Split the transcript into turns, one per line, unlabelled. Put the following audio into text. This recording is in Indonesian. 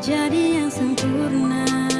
jadi yang sempurna.